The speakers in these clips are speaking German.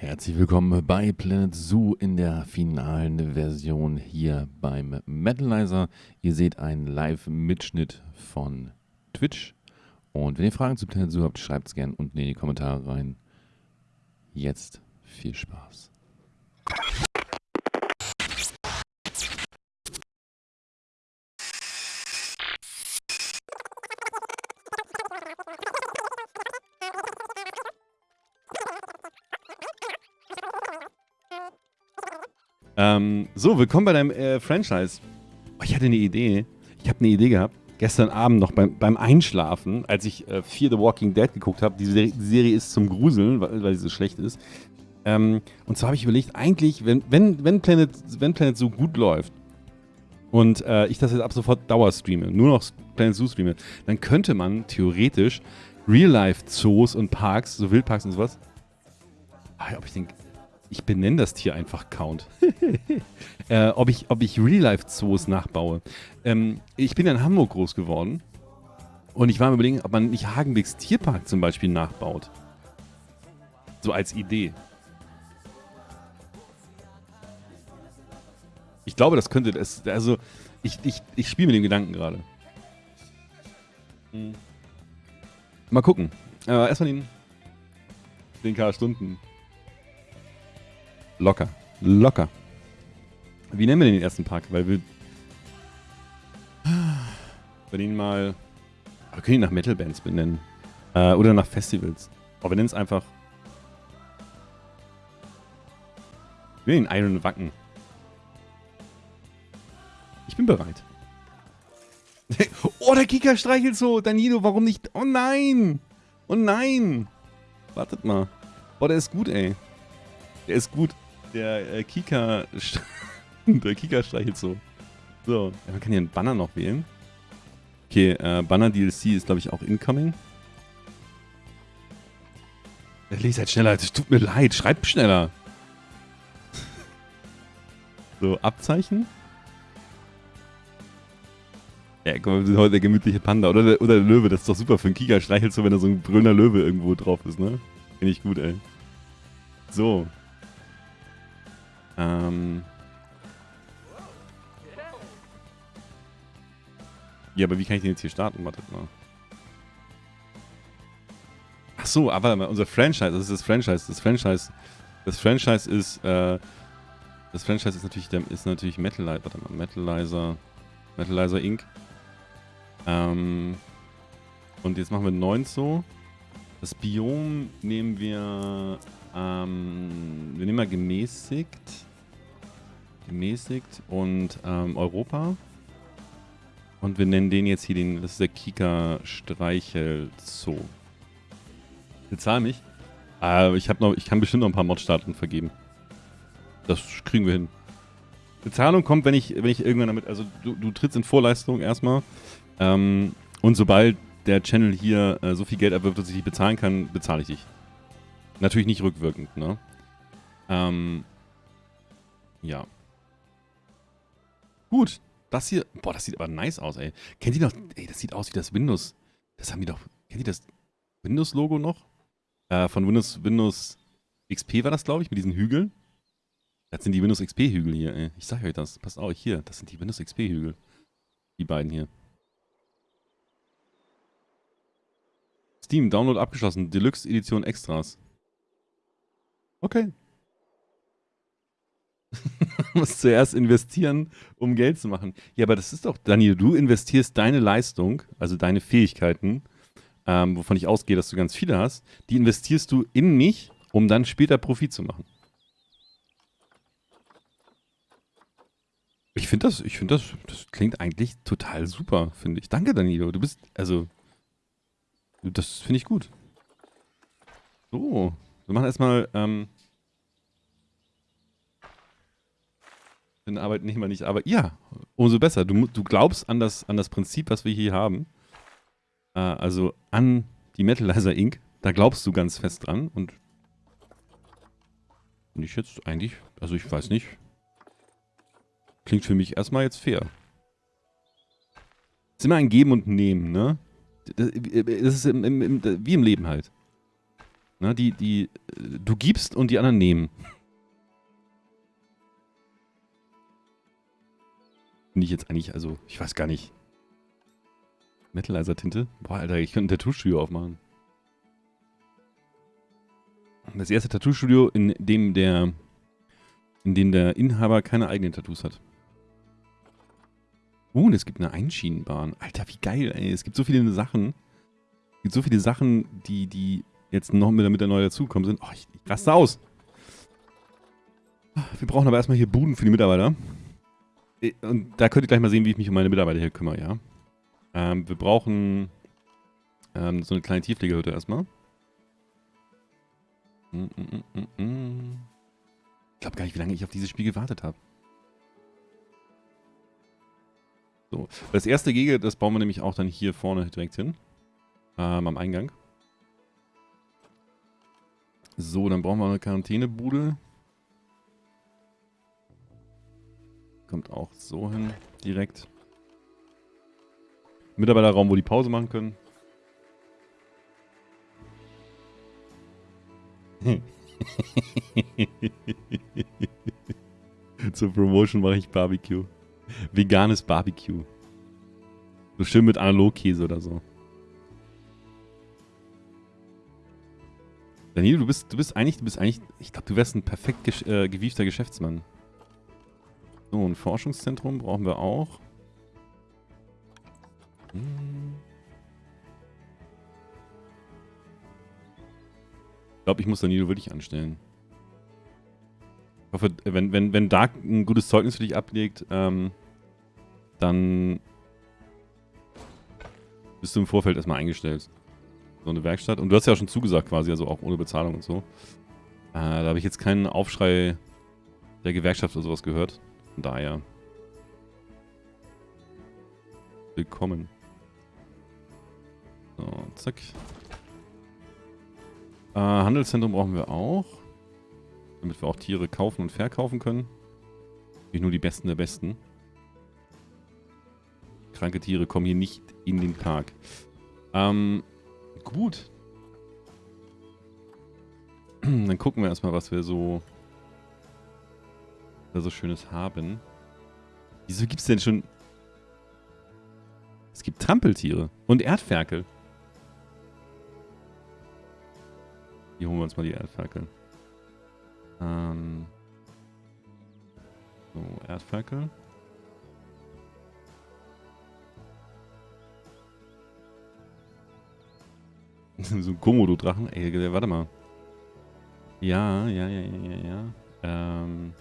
Herzlich willkommen bei Planet Zoo in der finalen Version hier beim Metalizer. Ihr seht einen Live-Mitschnitt von Twitch. Und wenn ihr Fragen zu Planet Zoo habt, schreibt es gerne unten in die Kommentare rein. Jetzt viel Spaß. Ähm, so, willkommen bei deinem äh, Franchise. Oh, ich hatte eine Idee. Ich habe eine Idee gehabt. Gestern Abend noch beim, beim Einschlafen, als ich äh, Fear the Walking Dead geguckt habe. Die, Serie, die Serie ist zum Gruseln, weil, weil sie so schlecht ist. Ähm, und zwar habe ich überlegt, eigentlich, wenn, wenn, wenn, Planet, wenn Planet so gut läuft und äh, ich das jetzt ab sofort Dauer streame, nur noch Planet Zoo streame, dann könnte man theoretisch Real-Life-Zoos und Parks, so Wildparks und sowas, ah, ob ich den ich benenne das Tier einfach Count. äh, ob ich, ob ich Real-Life-Zoos nachbaue. Ähm, ich bin in Hamburg groß geworden. Und ich war mir überlegen, ob man nicht Hagenbecks Tierpark zum Beispiel nachbaut. So als Idee. Ich glaube, das könnte das. Also, ich, ich, ich spiele mit dem Gedanken gerade. Hm. Mal gucken. Äh, erstmal den 10k Stunden. Locker. Locker. Wie nennen wir den ersten Park? Weil wir. Wir ihn mal. Wir können ihn nach Metal-Bands benennen. Äh, oder nach Festivals. Aber wir nennen es einfach. Wir nennen ihn Iron Wacken. Ich bin bereit. oh, der Kika streichelt so. Danilo, warum nicht? Oh nein! Oh nein! Wartet mal. Oh, der ist gut, ey. Der ist gut. Der äh, Kika. der Kika streichelt so. So. Ja, man kann hier einen Banner noch wählen. Okay, äh, Banner DLC ist, glaube ich, auch incoming. Leser halt schneller. Es tut mir leid. Schreibt schneller. so, Abzeichen. Ja, guck mal, wir sind heute der gemütliche Panda. Oder der, oder der Löwe. Das ist doch super für einen Kika. Streichelt so, wenn da so ein grüner Löwe irgendwo drauf ist, ne? Finde ich gut, ey. So. Ähm. Ja, aber wie kann ich den jetzt hier starten? Wartet mal. Ach so, aber unser Franchise, das ist das Franchise. Das Franchise, das Franchise ist, äh, das Franchise ist natürlich, ist natürlich Metalizer, warte mal, Metalizer, Metalizer Inc. Ähm, und jetzt machen wir 9 so. Das Biom nehmen wir, ähm, wir nehmen mal gemäßigt gemäßigt und ähm, Europa. Und wir nennen den jetzt hier den, das ist der Kika Streichel Zoo. Bezahl mich. Äh, ich, noch, ich kann bestimmt noch ein paar Mod-Staaten vergeben. Das kriegen wir hin. Bezahlung kommt, wenn ich, wenn ich irgendwann damit, also du, du trittst in Vorleistung erstmal. Ähm, und sobald der Channel hier äh, so viel Geld erwirbt, dass ich dich bezahlen kann, bezahle ich dich. Natürlich nicht rückwirkend, ne? Ähm, ja. Gut. Das hier, boah, das sieht aber nice aus, ey. Kennt ihr noch, ey, das sieht aus wie das Windows, das haben die doch, kennt ihr das Windows-Logo noch? Äh, von Windows, Windows XP war das, glaube ich, mit diesen Hügeln. Das sind die Windows XP-Hügel hier, ey. Ich sag euch das, passt auf, hier, das sind die Windows XP-Hügel. Die beiden hier. Steam, Download abgeschlossen, Deluxe Edition Extras. Okay. musst zuerst investieren, um Geld zu machen. Ja, aber das ist doch, Daniel, du investierst deine Leistung, also deine Fähigkeiten, ähm, wovon ich ausgehe, dass du ganz viele hast, die investierst du in mich, um dann später Profit zu machen. Ich finde das, ich finde das, das klingt eigentlich total super, finde ich. Danke, Danilo. Du bist, also, das finde ich gut. So, wir machen erstmal, ähm, den Arbeitnehmer nicht arbeiten. Ja, umso besser. Du, du glaubst an das, an das Prinzip, was wir hier haben. Äh, also an die Metalizer Inc. Da glaubst du ganz fest dran und ich jetzt eigentlich, also ich weiß nicht. Klingt für mich erstmal jetzt fair. Ist immer ein Geben und Nehmen, ne? Das, ist im, im, im, wie im Leben halt. Ne, die, die, du gibst und die anderen nehmen. Finde ich jetzt eigentlich, also, ich weiß gar nicht. Metalizer-Tinte? Boah, Alter, ich könnte ein Tattoo-Studio aufmachen. Das erste Tattoo-Studio, in dem der, in dem der Inhaber keine eigenen Tattoos hat. Uh, und es gibt eine Einschienenbahn. Alter, wie geil, ey. Es gibt so viele Sachen. Es gibt so viele Sachen, die, die jetzt noch mit, mit der neu dazugekommen sind. Oh, ich, ich raste aus. Wir brauchen aber erstmal hier Buden für die Mitarbeiter. Äh, und da könnt ihr gleich mal sehen, wie ich mich um meine Mitarbeiter hier kümmere, ja. Ähm, wir brauchen ähm, so eine kleine Tiefpflegehütte erstmal. Mm, mm, mm, ich glaube gar nicht, wie lange ich auf dieses Spiel gewartet habe. So, das erste Gege, das bauen wir nämlich auch dann hier vorne direkt hin. Ähm, am Eingang. So, dann brauchen wir eine Quarantänebude. Kommt auch so hin, direkt. Mitarbeiterraum, wo die Pause machen können. Zur Promotion mache ich Barbecue. Veganes Barbecue. So schön mit Analogkäse oder so. Daniel, du bist, du bist eigentlich, du bist eigentlich, ich glaube, du wärst ein perfekt gesch äh, gewiefter Geschäftsmann. So, ein Forschungszentrum brauchen wir auch. Ich glaube, ich muss Danilo wirklich anstellen. Ich hoffe, wenn, wenn, wenn Dark ein gutes Zeugnis für dich ablegt, ähm, dann bist du im Vorfeld erstmal eingestellt so eine Werkstatt. Und du hast ja schon zugesagt quasi, also auch ohne Bezahlung und so. Äh, da habe ich jetzt keinen Aufschrei der Gewerkschaft oder sowas gehört. Daher. Willkommen. So, zack. Äh, Handelszentrum brauchen wir auch. Damit wir auch Tiere kaufen und verkaufen können. Nicht nur die Besten der Besten. Kranke Tiere kommen hier nicht in den Park. Ähm, Gut. Dann gucken wir erstmal, was wir so, da so Schönes haben. Wieso gibt es denn schon... Es gibt Trampeltiere und Erdferkel. Hier holen wir uns mal die Erdferkel. Ähm... So, Erdferkel. so ein Komodo-Drachen. Ey, warte mal. Ja, ja, ja, ja, ja, ja. Ähm.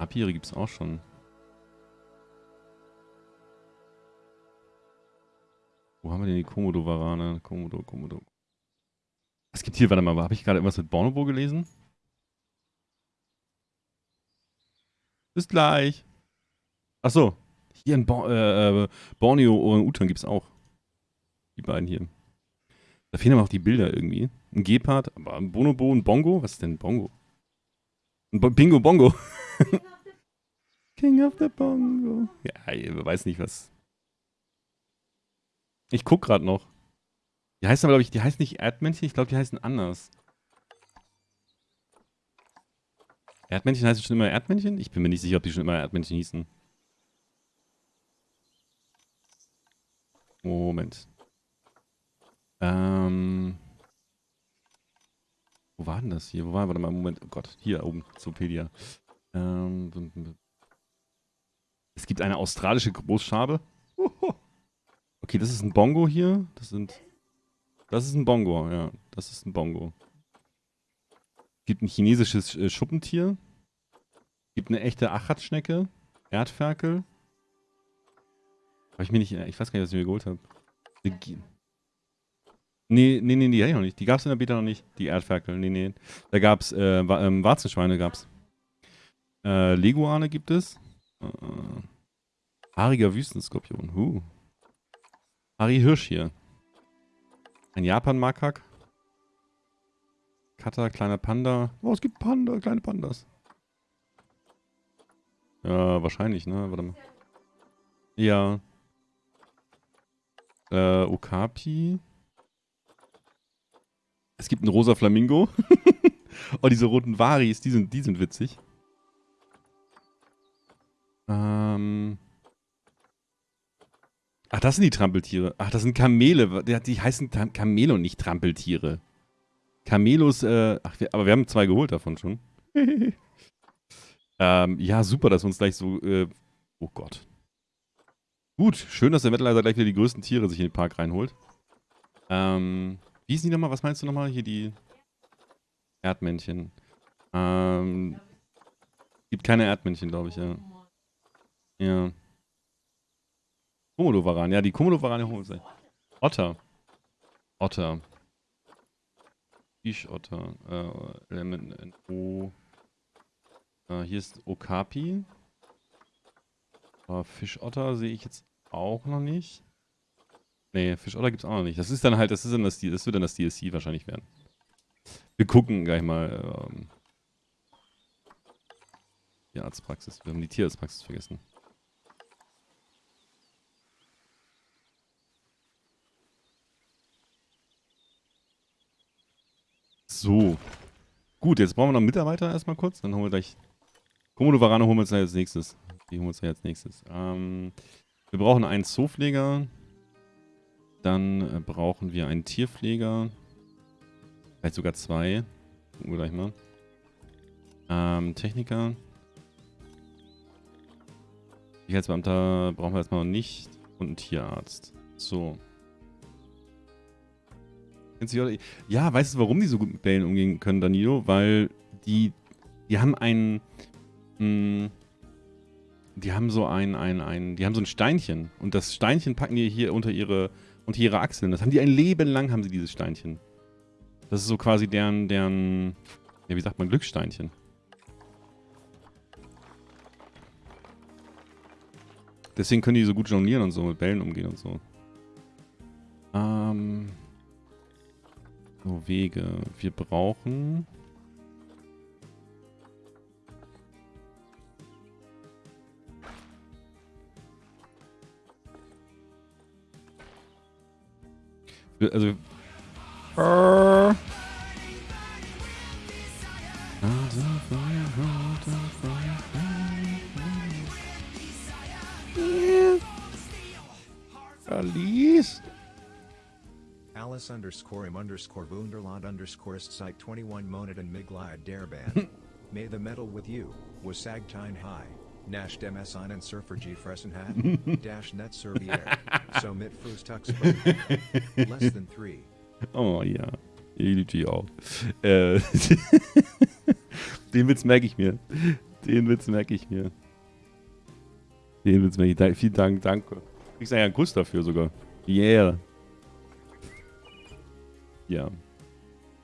Papiere gibt's auch schon. Wo haben wir denn die Komodo-Varane? Komodo, Komodo. Was gibt hier? Warte mal, habe ich gerade irgendwas mit Bonobo gelesen? Bis gleich. Ach so, hier in Bo äh, äh Borneo und Utan gibt es auch. Die beiden hier. Da fehlen aber auch die Bilder irgendwie. Ein Gepard, aber ein Bonobo, ein Bongo. Was ist denn Bongo? Ein Bo Bingo Bongo. King of the Bongo. Ja, ich weiß nicht was. Ich guck gerade noch. Die heißen aber, glaube ich, die heißen nicht Erdmännchen, ich glaube, die heißen anders. Erdmännchen heißen schon immer Erdmännchen? Ich bin mir nicht sicher, ob die schon immer Erdmännchen hießen. Moment. Ähm. Wo war denn das hier? Wo war, warte mal, Moment. Oh Gott, hier oben, Zopedia. Ähm. Gibt eine australische Großschabe. Okay, das ist ein Bongo hier. Das sind. Das ist ein Bongo, ja. Das ist ein Bongo. Gibt ein chinesisches äh, Schuppentier. Gibt eine echte Achatschnecke. Erdferkel. Habe ich mir nicht, ich weiß gar nicht, was ich mir geholt habe. Nee, nee, nee, die hatte ich noch nicht. Die gab es in der Beta noch nicht, die Erdferkel. Nee, nee. Da gab es, äh, ähm, Warzenschweine gab's. Äh, Leguane gibt es. Äh, haariger Wüstenskorpion. Huh. Harry Hirsch hier. Ein Japan-Makak. Cutter, kleiner Panda. Oh, es gibt Panda, kleine Pandas. Ja, wahrscheinlich, ne? Warte mal. Ja. Äh, Okapi. Es gibt einen rosa Flamingo. oh, diese roten Varis, die sind, die sind witzig. Ach, das sind die Trampeltiere. Ach, das sind Kamele. Die heißen Kamele und nicht Trampeltiere. Kamelos, äh, ach, wir, aber wir haben zwei geholt davon schon. ähm, ja, super, dass wir uns gleich so, äh, oh Gott. Gut, schön, dass der Metalizer gleich wieder die größten Tiere sich in den Park reinholt. Ähm, wie ist die nochmal? Was meinst du nochmal? Hier die Erdmännchen. Ähm, gibt keine Erdmännchen, glaube ich, ja. Ja. Komodo-Varan. Ja, die Komodo-Varan holen wir Otter. Otter. Fischotter. Äh, Element O. Äh, hier ist Okapi. Aber Fischotter sehe ich jetzt auch noch nicht. Nee, Fischotter gibt es auch noch nicht. Das ist dann halt, das ist dann das, das wird dann das DLC wahrscheinlich werden. Wir gucken gleich mal. Ähm, die Arztpraxis. Wir haben die Tierarztpraxis vergessen. So. Gut, jetzt brauchen wir noch einen Mitarbeiter erstmal kurz. Dann holen wir gleich. Komodo Varane holen wir uns als nächstes. Die holen wir uns als nächstes. Ähm, wir brauchen einen Zoopfleger. Dann äh, brauchen wir einen Tierpfleger. Vielleicht sogar zwei. Gucken wir gleich mal. Ähm, Techniker. Sicherheitsbeamter brauchen wir erstmal noch nicht. Und einen Tierarzt. So. Ja, weißt du, warum die so gut mit Bällen umgehen können, Danilo? Weil die, die haben einen, mh, hm, die haben so ein, ein, ein, die haben so ein Steinchen und das Steinchen packen die hier unter ihre, unter ihre Achseln. Das haben die ein Leben lang, haben sie dieses Steinchen. Das ist so quasi deren, deren, ja, wie sagt man, Glückssteinchen. Deswegen können die so gut jonglieren und so, mit Bällen umgehen und so. Ähm... So, Wege. Wir brauchen... Also... Alice? Alice underscore im underscore Wunderland underscore site 21 Monaden Migliad Darban. May the metal with you, was Sagtine High. Nash Demes einen Surfer G Fressenhat, Dash Net Servier, so mit Frustux Less than three. Oh ja, EDG auch. Äh, den Witz merke ich mir. Den Witz merke ich mir. Den Witz merke ich. Vielen Dank, danke. Kriegst eigentlich einen Kuss dafür sogar. Yeah. Ja.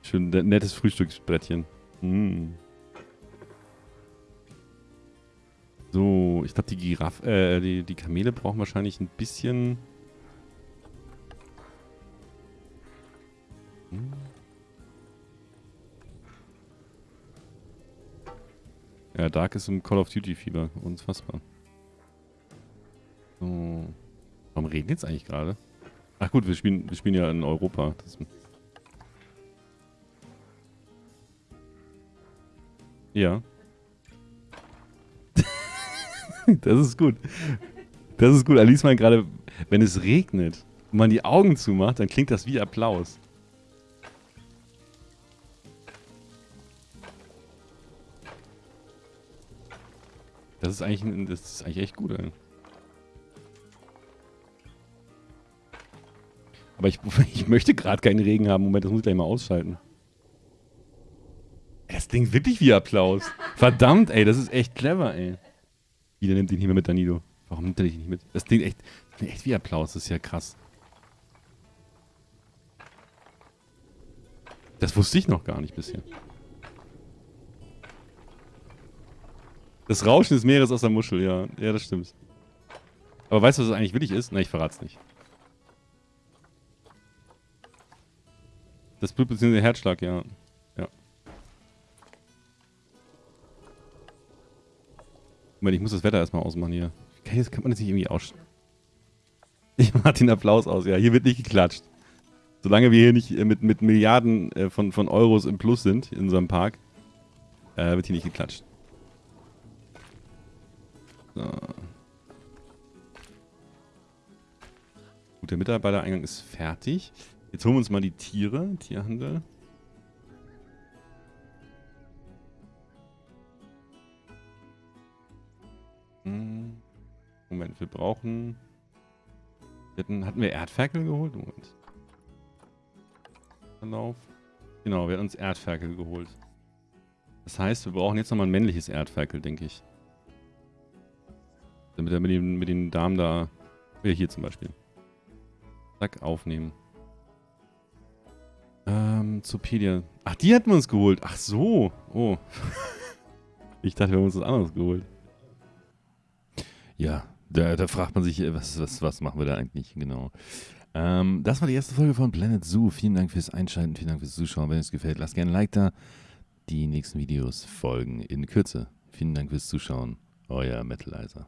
Schön nettes Frühstücksbrettchen. Mm. So, ich glaube, die Giraffe, äh, die, die Kamele brauchen wahrscheinlich ein bisschen... Hm. Ja, Dark ist im Call of Duty Fieber. Unfassbar. So. Warum regnet es eigentlich gerade? Ach gut, wir spielen, wir spielen ja in Europa. Das Ja. das ist gut. Das ist gut. Alice meint gerade, wenn es regnet und man die Augen zumacht, dann klingt das wie Applaus. Das ist eigentlich, das ist eigentlich echt gut, ey. Aber ich, ich möchte gerade keinen Regen haben. Moment, das muss ich gleich mal ausschalten. Das klingt wirklich wie Applaus. Verdammt, ey, das ist echt clever, ey. Wieder nimmt nicht mehr mit, Danilo. Warum nimmt er dich nicht mit? Das klingt echt, klingt echt wie Applaus, das ist ja krass. Das wusste ich noch gar nicht bisher. Das Rauschen des Meeres aus der Muschel, ja. Ja, das stimmt. Aber weißt du, was das eigentlich wirklich ist? Na, ich verrat's nicht. Das Blut bzw. Herzschlag, ja. Moment, ich muss das Wetter erstmal ausmachen hier. Das kann man jetzt nicht irgendwie aus... Ich mach den Applaus aus, ja. Hier wird nicht geklatscht. Solange wir hier nicht äh, mit, mit Milliarden äh, von, von Euros im Plus sind in unserem Park, äh, wird hier nicht geklatscht. So. Gut, der Mitarbeitereingang ist fertig. Jetzt holen wir uns mal die Tiere, Tierhandel. Brauchen... Hatten, hatten wir Erdferkel geholt? Moment. Verlauf. Genau, wir haben uns Erdferkel geholt. Das heißt, wir brauchen jetzt nochmal ein männliches Erdferkel, denke ich. Damit er mit den, mit den Damen da... Hier zum Beispiel. Zack, aufnehmen. Ähm, Zopedia. Ach, die hatten wir uns geholt. Ach so. Oh. ich dachte, wir haben uns was anderes geholt. Ja, da, da fragt man sich, äh, was, was, was machen wir da eigentlich genau. Ähm, das war die erste Folge von Planet Zoo. Vielen Dank fürs Einschalten, vielen Dank fürs Zuschauen. Wenn es gefällt, lasst gerne ein Like da. Die nächsten Videos folgen in Kürze. Vielen Dank fürs Zuschauen. Euer Metalizer.